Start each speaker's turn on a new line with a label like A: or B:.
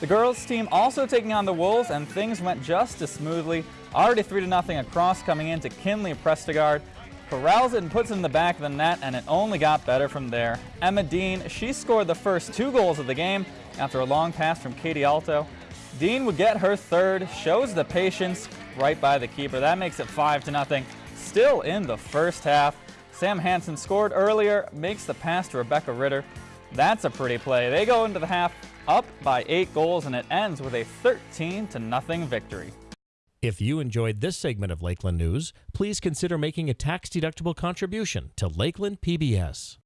A: The girls team also taking on the Wolves, and things went just as smoothly. Already 3 0 across coming into Kinley Prestigard. Corrals it and puts it in the back of the net, and it only got better from there. Emma Dean, she scored the first two goals of the game after a long pass from Katie Alto. Dean would get her third, shows the patience right by the keeper. That makes it 5 to nothing. Still in the first half. Sam Hansen scored earlier, makes the pass to Rebecca Ritter. That's a pretty play. They go into the half up by eight goals, and it ends with a 13 to nothing victory.
B: If you enjoyed this segment of Lakeland News, please consider making a tax-deductible contribution to Lakeland PBS.